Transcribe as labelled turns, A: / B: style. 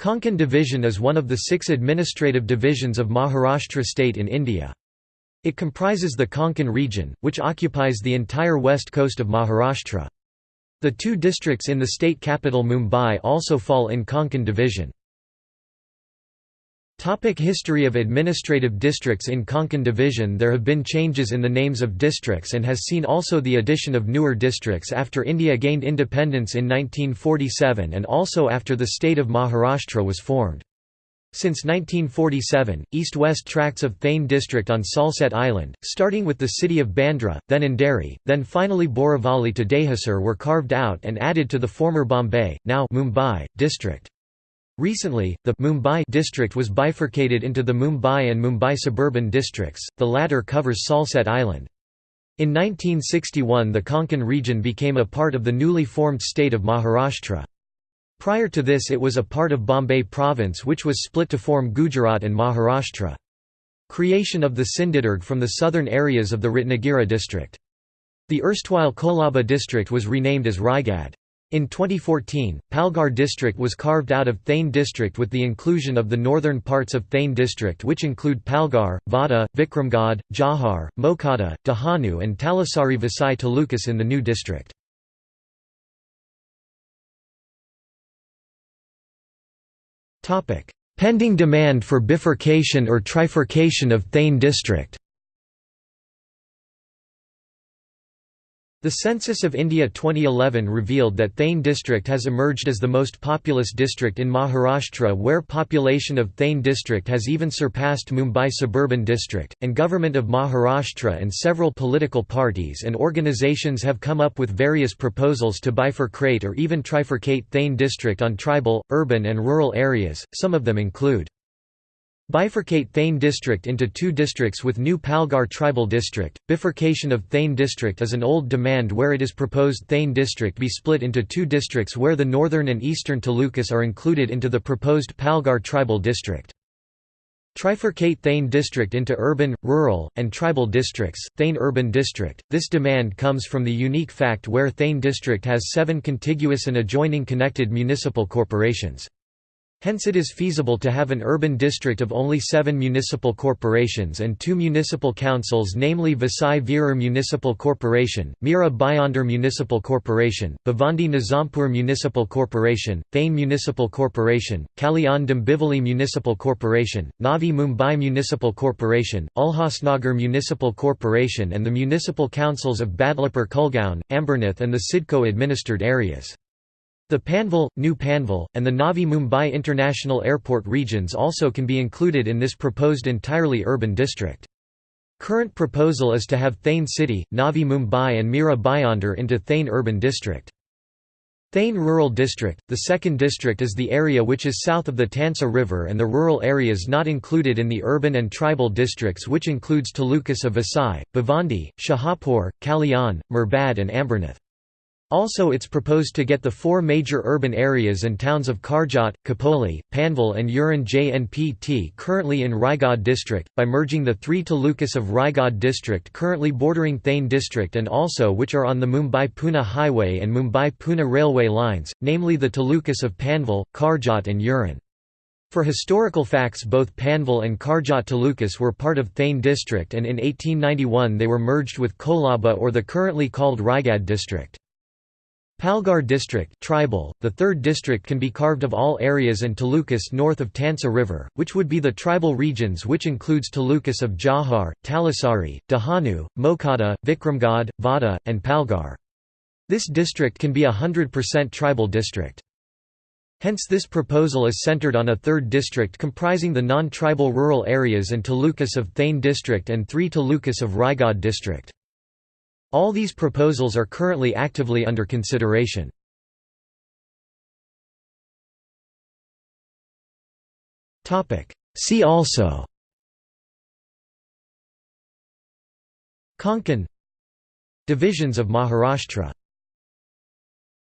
A: Konkan Division is one of the six administrative divisions of Maharashtra state in India. It comprises the Konkan region, which occupies the entire west coast of Maharashtra. The two districts in the state capital Mumbai also fall in Konkan division. Topic history of administrative districts In Konkan division there have been changes in the names of districts and has seen also the addition of newer districts after India gained independence in 1947 and also after the state of Maharashtra was formed. Since 1947, east-west tracts of Thane district on Salsette Island, starting with the city of Bandra, then Andheri, then finally Borivali to Dahisar were carved out and added to the former Bombay, now Mumbai, district. Recently, the Mumbai district was bifurcated into the Mumbai and Mumbai suburban districts, the latter covers Salsette Island. In 1961 the Konkan region became a part of the newly formed state of Maharashtra. Prior to this it was a part of Bombay province which was split to form Gujarat and Maharashtra. Creation of the Sindhudurg from the southern areas of the Ratnagiri district. The erstwhile Kolaba district was renamed as Raigad. In 2014, Palghar district was carved out of Thane district with the inclusion of the northern parts of Thane district which include Palghar, Vada, Vikramgad, Jawhar, Mokhada, Dahanu and Talasari Vasai talukas in the new district. Pending demand for bifurcation or trifurcation of Thane district The Census of India 2011 revealed that Thane district has emerged as the most populous district in Maharashtra where population of Thane district has even surpassed Mumbai suburban district, and Government of Maharashtra and several political parties and organizations have come up with various proposals to bifurcate or even trifurcate Thane district on tribal, urban and rural areas, some of them include Bifurcate Thane district into two districts with new Palghar tribal district. Bifurcation of Thane district is an old demand where it is proposed Thane district be split into two districts where the northern and eastern talukas are included into the proposed Palghar tribal district. Trifurcate Thane district into urban, rural, and tribal districts, Thane urban district. This demand comes from the unique fact where Thane district has seven contiguous and adjoining connected municipal corporations. Hence it is feasible to have an urban district of only seven municipal corporations and two municipal councils namely Vasai Virar Municipal Corporation, Mira Bhayandar Municipal Corporation, Bhiwandi Nizampur Municipal Corporation, Thane Municipal Corporation, Kalyan Dombivli Municipal Corporation, Navi Mumbai Municipal Corporation, Ulhasnagar Municipal Corporation and the municipal councils of Badlapur Kulgaon, Ambernath and the CIDCO administered areas. The Panvel, New Panvel, and the Navi Mumbai International Airport regions also can be included in this proposed entirely urban district. Current proposal is to have Thane City, Navi Mumbai and Mira Bhayandar into Thane Urban District. Thane Rural District – The second district is the area which is south of the Tansa River and the rural areas not included in the urban and tribal districts which includes talukas of Vasai, Bhiwandi, Shahapur, Kalyan, Murbad and Ambernath. Also it's proposed to get the four major urban areas and towns of Karjat, Khopoli, Panvel and Uran JNPT currently in Raigad district, by merging the three talukas of Raigad district currently bordering Thane district and also which are on the Mumbai-Pune highway and Mumbai-Pune railway lines, namely the talukas of Panvel, Karjat and Uran. For historical facts both Panvel and Karjat talukas were part of Thane district and in 1891 they were merged with Kolaba or the currently called Raigad district. Palghar district tribal, the third district can be carved of all areas and talukas north of Tansa River, which would be the tribal regions which includes talukas of Jawhar, Talasari, Dahanu, Mokhada, Vikramgad, Vada, and Palghar. This district can be a 100% tribal district. Hence this proposal is centered on a third district comprising the non-tribal rural areas and talukas of Thane district and three talukas of Raigad district. All these proposals are currently actively under consideration. See also Konkan Divisions of Maharashtra